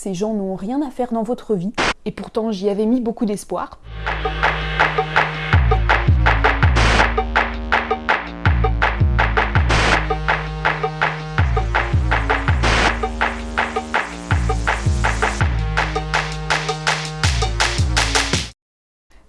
Ces gens n'ont rien à faire dans votre vie. Et pourtant, j'y avais mis beaucoup d'espoir.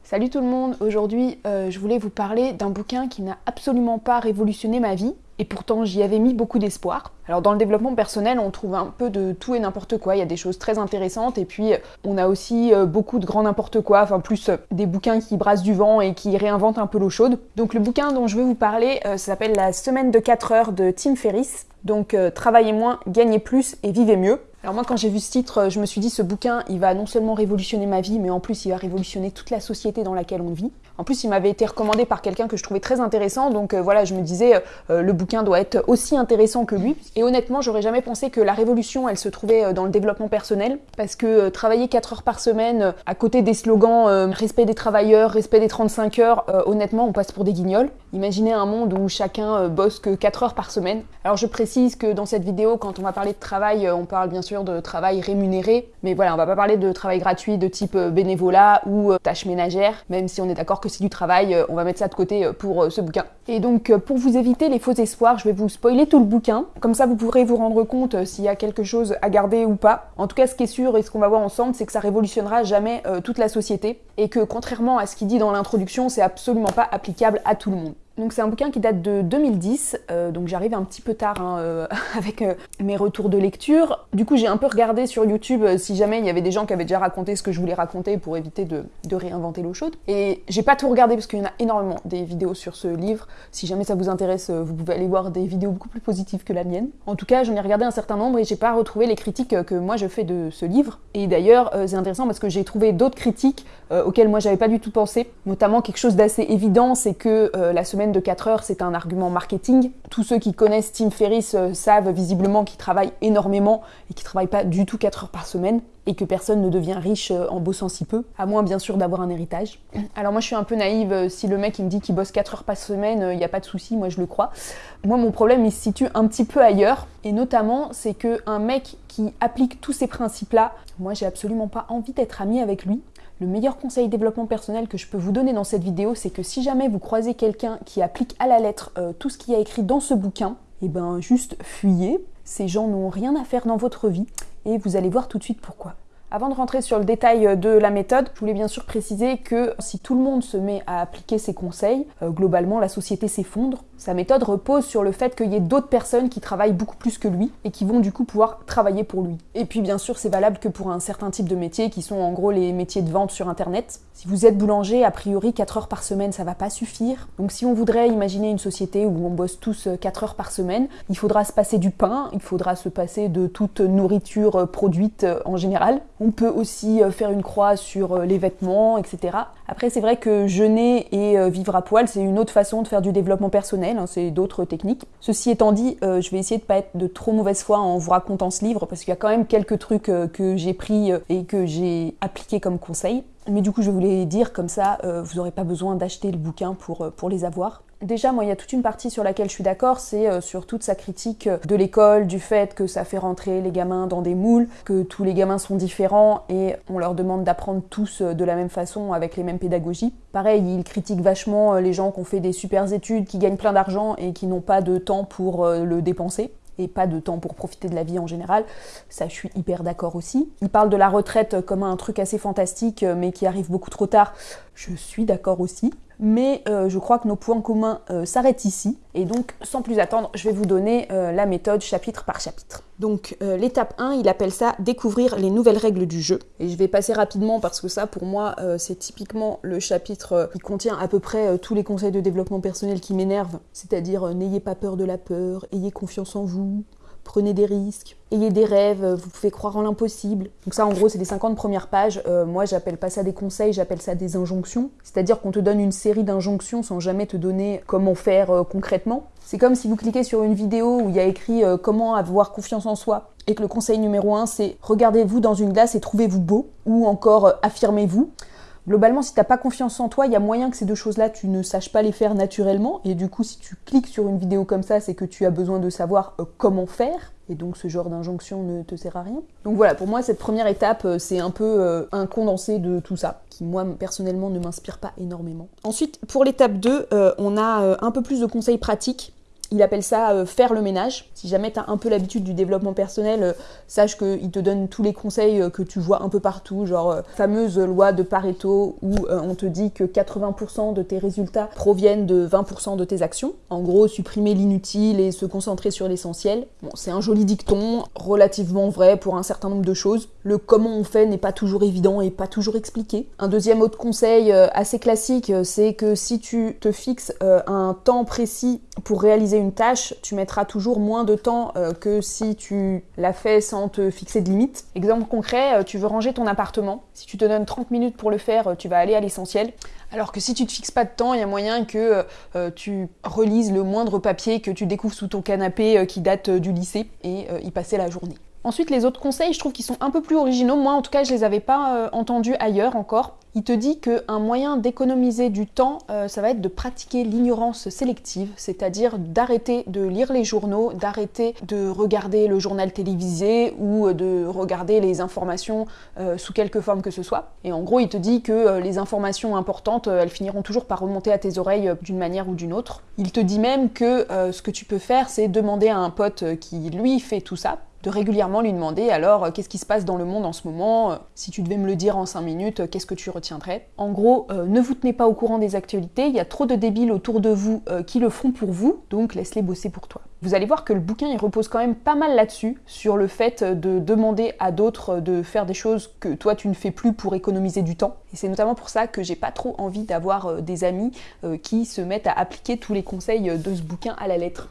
Salut tout le monde, aujourd'hui euh, je voulais vous parler d'un bouquin qui n'a absolument pas révolutionné ma vie, et pourtant j'y avais mis beaucoup d'espoir. Alors dans le développement personnel, on trouve un peu de tout et n'importe quoi, il y a des choses très intéressantes, et puis on a aussi euh, beaucoup de grand n'importe quoi, enfin plus euh, des bouquins qui brassent du vent et qui réinventent un peu l'eau chaude. Donc le bouquin dont je veux vous parler s'appelle La semaine de 4 heures de Tim Ferriss, donc travaillez moins, gagnez plus et vivez mieux. Alors moi quand j'ai vu ce titre, euh, je me suis dit ce bouquin, il va non seulement révolutionner ma vie, mais en plus il va révolutionner toute la société dans laquelle on vit. En plus il m'avait été recommandé par quelqu'un que je trouvais très intéressant, donc euh, voilà, je me disais euh, le bouquin doit être aussi intéressant que lui. Et honnêtement, j'aurais jamais pensé que la révolution, elle se trouvait dans le développement personnel, parce que travailler 4 heures par semaine, à côté des slogans respect des travailleurs, respect des 35 heures, honnêtement on passe pour des guignols. Imaginez un monde où chacun bosse que 4 heures par semaine. Alors je précise que dans cette vidéo, quand on va parler de travail, on parle bien sûr de travail rémunéré, mais voilà, on va pas parler de travail gratuit de type euh, bénévolat ou euh, tâches ménagères, même si on est d'accord que c'est du travail, euh, on va mettre ça de côté pour ce bouquin. Et donc pour vous éviter les faux espoirs, je vais vous spoiler tout le bouquin, comme ça vous pourrez vous rendre compte s'il y a quelque chose à garder ou pas. En tout cas, ce qui est sûr et ce qu'on va voir ensemble, c'est que ça révolutionnera jamais toute la société, et que contrairement à ce qu'il dit dans l'introduction, c'est absolument pas applicable à tout le monde. Donc c'est un bouquin qui date de 2010, euh, donc j'arrive un petit peu tard hein, euh, avec euh, mes retours de lecture. Du coup j'ai un peu regardé sur YouTube si jamais il y avait des gens qui avaient déjà raconté ce que je voulais raconter pour éviter de, réinventer l'eau chaude. Et j'ai pas tout regardé parce qu'il y en a énormément des vidéos sur ce livre. Si jamais ça vous intéresse, vous pouvez aller voir des vidéos beaucoup plus positives que la mienne. En tout cas j'en ai regardé un certain nombre et j'ai pas retrouvé les critiques que moi je fais de ce livre. Et d'ailleurs c'est intéressant parce que j'ai trouvé d'autres critiques auxquelles moi j'avais pas du tout pensé. Notamment quelque chose d'assez évident, c'est que la semaine de 4 heures, c'est un argument marketing. Tous ceux qui connaissent Tim Ferriss euh, savent visiblement qu'il travaille énormément et qu'il travaille pas du tout 4 heures par semaine et que personne ne devient riche euh, en bossant si peu, à moins bien sûr d'avoir un héritage. Alors moi je suis un peu naïve, euh, si le mec il me dit qu'il bosse 4 heures par semaine, il n'y a pas de souci, moi je le crois. Moi mon problème il se situe un petit peu ailleurs, et notamment c'est que un mec qui applique tous ces principes-là, moi j'ai absolument pas envie d'être ami avec lui. Le meilleur conseil développement personnel que je peux vous donner dans cette vidéo, c'est que si jamais vous croisez quelqu'un qui applique à la lettre euh, tout ce qui a écrit dans ce bouquin, et eh ben juste fuyez. Ces gens n'ont rien à faire dans votre vie et vous allez voir tout de suite pourquoi. Avant de rentrer sur le détail de la méthode, je voulais bien sûr préciser que si tout le monde se met à appliquer ces conseils, euh, globalement la société s'effondre. Sa méthode repose sur le fait qu'il y ait d'autres personnes qui travaillent beaucoup plus que lui et qui vont du coup pouvoir travailler pour lui. Et puis bien sûr c'est valable que pour un certain type de métiers qui sont en gros les métiers de vente sur internet. Si vous êtes boulanger, a priori 4 heures par semaine ça va pas suffire. Donc si on voudrait imaginer une société où on bosse tous 4 euh, heures par semaine, il faudra se passer du pain, il faudra se passer de toute nourriture euh, produite en général. On peut aussi euh, faire une croix sur euh, les vêtements, etc. Après, c'est vrai que jeûner et euh, vivre à poil, c'est une autre façon de faire du développement personnel, hein, c'est d'autres techniques. Ceci étant dit, je vais essayer de pas être de trop mauvaise foi en vous racontant ce livre, parce qu'il y a quand même quelques trucs que j'ai pris et que j'ai appliqués comme conseil. Mais du coup, je voulais dire comme ça, vous n'aurez pas besoin d'acheter le bouquin pour les avoir. Déjà, moi, il y a toute une partie sur laquelle je suis d'accord, c'est euh, sur toute sa critique euh, de l'école, du fait que ça fait rentrer les gamins dans des moules, que tous les gamins sont différents et on leur demande d'apprendre tous euh, de la même façon avec les mêmes pédagogies. Pareil, il critique vachement les gens qui ont fait des super études, qui gagnent plein d'argent et qui n'ont pas de temps pour le dépenser et pas de temps pour profiter de la vie en général. Ça, je suis hyper d'accord aussi. Il parle de la retraite comme un truc assez fantastique, mais qui arrive beaucoup trop tard. Je suis d'accord aussi mais euh, je crois que nos points communs euh, s'arrêtent ici. Et donc, sans plus attendre, je vais vous donner euh, la méthode chapitre par chapitre. Donc, l'étape 1, il appelle ça découvrir les nouvelles règles du jeu. Et je vais passer rapidement parce que ça, pour moi, c'est typiquement le chapitre qui contient à peu près tous les conseils de développement personnel qui m'énervent. C'est-à-dire, n'ayez pas peur de la peur, ayez confiance en vous, prenez des risques, ayez des rêves, vous pouvez croire en l'impossible. Donc ça, en gros, c'est les 50 premières pages. Euh, moi, j'appelle pas ça des conseils, j'appelle ça des injonctions. C'est-à-dire qu'on te donne une série d'injonctions sans jamais te donner comment faire euh, concrètement. C'est comme si vous cliquez sur une vidéo où il y a écrit euh, comment avoir confiance en soi et que le conseil numéro 1, c'est regardez-vous dans une glace et trouvez-vous beau ou encore affirmez-vous. Globalement, si t'as pas confiance en toi, il y a moyen que ces deux choses-là, tu ne saches pas les faire naturellement. Et du coup, si tu cliques sur une vidéo comme ça, c'est que tu as besoin de savoir euh, comment faire. Et donc ce genre d'injonction ne te sert à rien. Donc voilà, pour moi, cette première étape, euh, c'est un peu euh, un condensé de tout ça, qui moi, personnellement, ne m'inspire pas énormément. Ensuite, pour l'étape 2, on a un peu plus de conseils pratiques il appelle ça euh, faire le ménage. Si jamais tu un peu l'habitude du développement personnel, euh, sache qu'il te donne tous les conseils euh, que tu vois un peu partout, genre fameuse loi de Pareto où on te dit que 80% de tes résultats proviennent de 20% de tes actions. En gros, supprimer l'inutile et se concentrer sur l'essentiel. Bon, c'est un joli dicton, relativement vrai pour un certain nombre de choses. Le comment on fait n'est pas toujours évident et pas toujours expliqué. Un deuxième autre conseil assez classique, c'est que si tu te fixes un temps précis pour réaliser une tâche, tu mettras toujours moins de temps euh, que si tu la fais sans te fixer de limite. Exemple concret, euh, tu veux ranger ton appartement. Si tu te donnes 30 minutes pour le faire, euh, tu vas aller à l'essentiel. Alors que si tu te fixes pas de temps, il y a moyen que tu relises le moindre papier que tu découvres sous ton canapé qui date du lycée et y passer la journée. Ensuite, les autres conseils, je trouve qu'ils sont un peu plus originaux. Moi, en tout cas, je les avais pas entendus ailleurs encore. Il te dit qu'un moyen d'économiser du temps, euh, ça va être de pratiquer l'ignorance sélective, c'est-à-dire d'arrêter de lire les journaux, d'arrêter de regarder le journal télévisé ou de regarder les informations euh, sous quelque forme que ce soit. Et en gros, il te dit que euh, les informations importantes, elles finiront toujours par remonter à tes oreilles d'une manière ou d'une autre. Il te dit même que ce que tu peux faire, c'est demander à un pote qui, lui, fait tout ça, de régulièrement lui demander alors euh, qu'est-ce qui se passe dans le monde en ce moment, euh, si tu devais me le dire en 5 minutes, euh, qu'est-ce que tu retiendrais? En gros, ne vous tenez pas au courant des actualités, il y a trop de débiles autour de vous qui le font pour vous, donc laisse-les bosser pour toi. Vous allez voir que le bouquin il repose quand même pas mal là-dessus, sur le fait de demander à d'autres de faire des choses que toi tu ne fais plus pour économiser du temps. Et c'est notamment pour ça que j'ai pas trop envie d'avoir des amis qui se mettent à appliquer tous les conseils de ce bouquin à la lettre.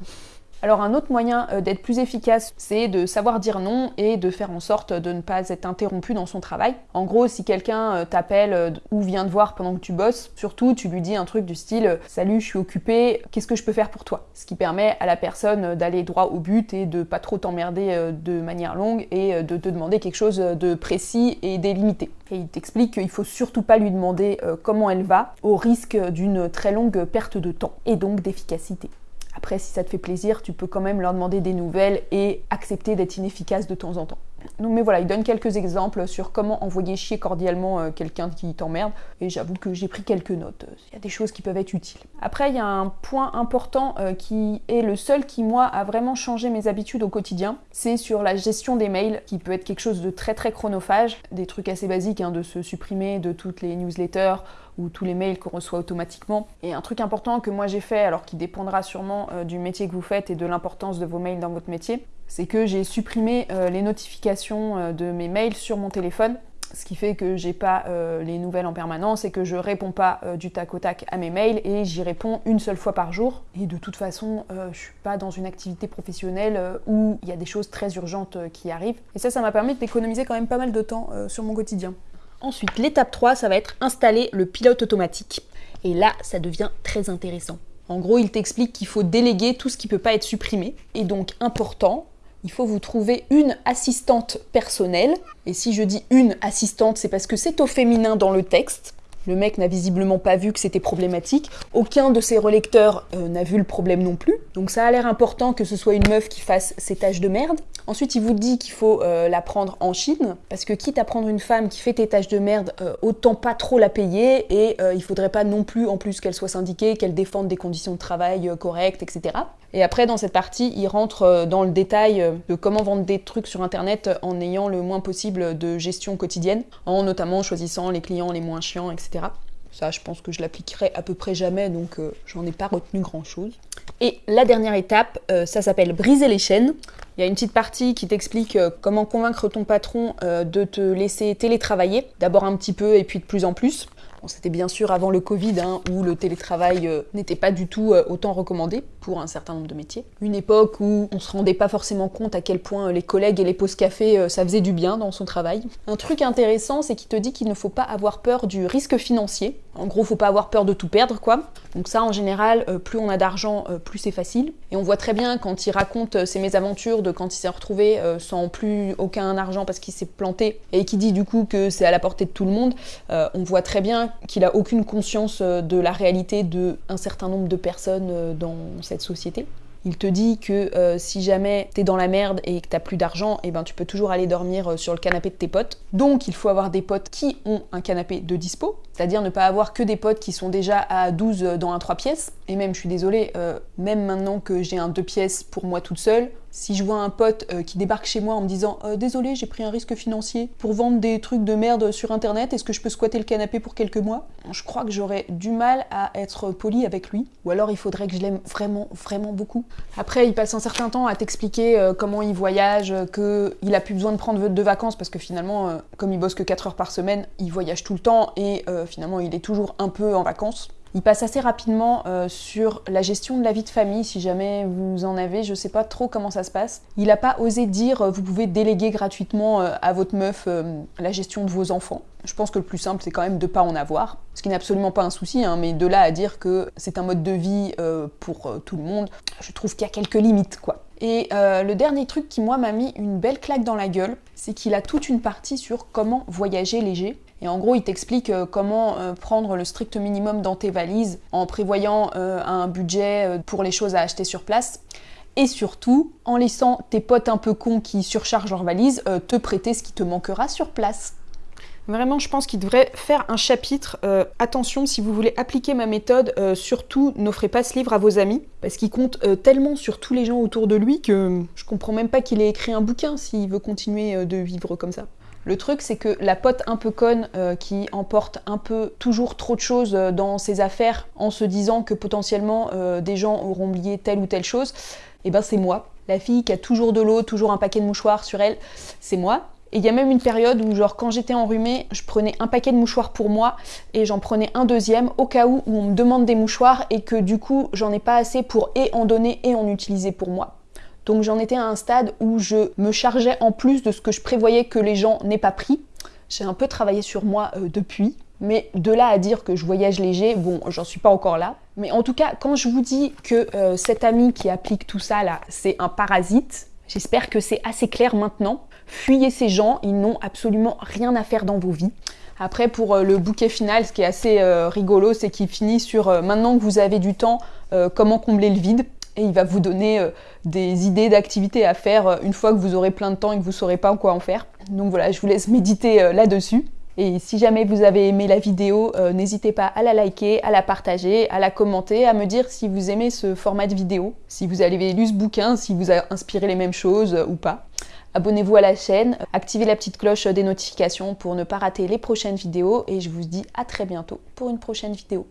Alors un autre moyen euh, d'être plus efficace, c'est de savoir dire non et de faire en sorte de ne pas être interrompu dans son travail. En gros, si quelqu'un euh, t'appelle euh, ou vient te voir pendant que tu bosses, surtout tu lui dis un truc du style "Salut, je suis occupé, qu'est-ce que je peux faire pour toi? Ce qui permet à la personne d'aller droit au but et de pas trop t'emmerder de manière longue et de te demander quelque chose de précis et délimité. Et il t'explique qu'il faut surtout pas lui demander comment elle va au risque d'une très longue perte de temps et donc d'efficacité. Après, si ça te fait plaisir, tu peux quand même leur demander des nouvelles et accepter d'être inefficace de temps en temps. Donc, mais voilà, il donne quelques exemples sur comment envoyer chier cordialement euh, quelqu'un qui t'emmerde. Et j'avoue que j'ai pris quelques notes. Il y a des choses qui peuvent être utiles. Après, il y a un point important euh, qui est le seul qui, moi, a vraiment changé mes habitudes au quotidien. C'est sur la gestion des mails, qui peut être quelque chose de très très chronophage. Des trucs assez basiques, hein, de se supprimer de toutes les newsletters ou tous les mails qu'on reçoit automatiquement. Et un truc important que moi j'ai fait, alors qui dépendra sûrement euh, du métier que vous faites et de l'importance de vos mails dans votre métier, c'est que j'ai supprimé euh, les notifications euh, de mes mails sur mon téléphone ce qui fait que j'ai pas les nouvelles en permanence et que je réponds pas du tac au tac à mes mails et j'y réponds une seule fois par jour. Et de toute façon, je suis pas dans une activité professionnelle où il y a des choses très urgentes qui arrivent. Et ça, ça m'a permis d'économiser quand même pas mal de temps sur mon quotidien. Ensuite, l'étape 3, ça va être installer le pilote automatique. Et là, ça devient très intéressant. En gros, il t'explique qu'il faut déléguer tout ce qui peut pas être supprimé. Et donc, important, il faut vous trouver une assistante personnelle. Et si je dis une assistante, c'est parce que c'est au féminin dans le texte. Le mec n'a visiblement pas vu que c'était problématique. Aucun de ses relecteurs euh, n'a vu le problème non plus. Donc ça a l'air important que ce soit une meuf qui fasse ses tâches de merde. Ensuite, il vous dit qu'il faut euh, la prendre en Chine, parce que quitte à prendre une femme qui fait tes tâches de merde, euh, autant pas trop la payer, et il faudrait pas non plus, en plus qu'elle soit syndiquée, qu'elle défende des conditions de travail correctes, etc. Et après, dans cette partie, il rentre dans le détail de comment vendre des trucs sur Internet en ayant le moins possible de gestion quotidienne, en notamment choisissant les clients les moins chiants, etc. Ça, je pense que je l'appliquerai à peu près jamais, donc euh, j'en ai pas retenu grand-chose. Et la dernière étape, euh, ça s'appelle briser les chaînes. Il y a une petite partie qui t'explique euh, comment convaincre ton patron de te laisser télétravailler, d'abord un petit peu et puis de plus en plus. C'était bien sûr avant le Covid, hein, où le télétravail n'était pas du tout autant recommandé pour un certain nombre de métiers. Une époque où on se rendait pas forcément compte à quel point les collègues et les pauses café, ça faisait du bien dans son travail. Un truc intéressant, c'est qu'il te dit qu'il ne faut pas avoir peur du risque financier. En gros, faut pas avoir peur de tout perdre, quoi. Donc ça, en général, euh, plus on a d'argent, euh, plus c'est facile. Et on voit très bien quand il raconte euh, ses mésaventures de quand il s'est retrouvé sans plus aucun argent parce qu'il s'est planté et qui dit du coup que c'est à la portée de tout le monde. on voit très bien qu'il a aucune conscience de la réalité de un certain nombre de personnes dans cette société. Il te dit que euh, si jamais t'es dans la merde et que t'as plus d'argent, et eh ben tu peux toujours aller dormir euh, sur le canapé de tes potes. Donc il faut avoir des potes qui ont un canapé de dispo, c'est-à-dire ne pas avoir que des potes qui sont déjà à 12 dans un 3 pièces. Et même, je suis désolée, euh, même maintenant que j'ai un 2 pièces pour moi toute seule, si je vois un pote euh, qui débarque chez moi en me disant euh, Désolé, j'ai pris un risque financier pour vendre des trucs de merde sur internet, est-ce que je peux squatter le canapé pour quelques mois? Je crois que j'aurais du mal à être poli avec lui. Ou alors il faudrait que je l'aime vraiment, vraiment beaucoup. Après, il passe un certain temps à t'expliquer euh, comment il voyage, qu'il a plus besoin de prendre de vacances parce que finalement, comme il bosse que 4 heures par semaine, il voyage tout le temps et finalement il est toujours un peu en vacances. Il passe assez rapidement euh, sur la gestion de la vie de famille, si jamais vous en avez, je sais pas trop comment ça se passe. Il n'a pas osé dire euh, vous pouvez déléguer gratuitement euh, à votre meuf la gestion de vos enfants. Je pense que le plus simple c'est quand même de pas en avoir, ce qui n'est absolument pas un souci, hein, mais de là à dire que c'est un mode de vie pour tout le monde, je trouve qu'il y a quelques limites quoi. Et le dernier truc qui moi m'a mis une belle claque dans la gueule, c'est qu'il a toute une partie sur comment voyager léger. Et en gros, il t'explique euh, comment euh, prendre le strict minimum dans tes valises en prévoyant euh, un budget pour les choses à acheter sur place. Et surtout, en laissant tes potes un peu cons qui surchargent leurs valises te prêter ce qui te manquera sur place. Vraiment, je pense qu'il devrait faire un chapitre. attention, si vous voulez appliquer ma méthode, surtout n'offrez pas ce livre à vos amis, parce qu'il compte tellement sur tous les gens autour de lui que je comprends même pas qu'il ait écrit un bouquin s'il veut continuer de vivre comme ça. Le truc, c'est que la pote un peu conne euh, qui emporte un peu toujours trop de choses euh, dans ses affaires en se disant que potentiellement euh, des gens auront oublié telle ou telle chose, et eh ben c'est moi. La fille qui a toujours de l'eau, toujours un paquet de mouchoirs sur elle, c'est moi. Et il y a même une période où, genre, quand j'étais enrhumée, je prenais un paquet de mouchoirs pour moi et j'en prenais un deuxième au cas où, où on me demande des mouchoirs et que du coup, j'en ai pas assez pour et en donner et en utiliser pour moi. Donc j'en étais à un stade où je me chargeais en plus de ce que je prévoyais que les gens n'aient pas pris. J'ai un peu travaillé sur moi euh, depuis. Mais de là à dire que je voyage léger, bon, j'en suis pas encore là. Mais en tout cas, quand je vous dis que euh, cet ami qui applique tout ça là, c'est un parasite, j'espère que c'est assez clair maintenant. Fuyez ces gens, ils n'ont absolument rien à faire dans vos vies. Après, pour euh, le bouquet final, ce qui est assez rigolo, c'est qu'il finit sur maintenant que vous avez du temps, comment combler le vide et il va vous donner euh, des idées d'activités à faire euh, une fois que vous aurez plein de temps et que vous saurez pas quoi en faire. Donc voilà, je vous laisse méditer euh, là-dessus. Et si jamais vous avez aimé la vidéo, n'hésitez pas à la liker, à la partager, à la commenter, à me dire si vous aimez ce format de vidéo, si vous avez lu ce bouquin, si vous a inspiré les mêmes choses ou pas. Abonnez-vous à la chaîne, activez la petite cloche des notifications pour ne pas rater les prochaines vidéos et je vous dis à très bientôt pour une prochaine vidéo.